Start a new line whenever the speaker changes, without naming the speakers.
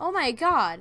Oh my god.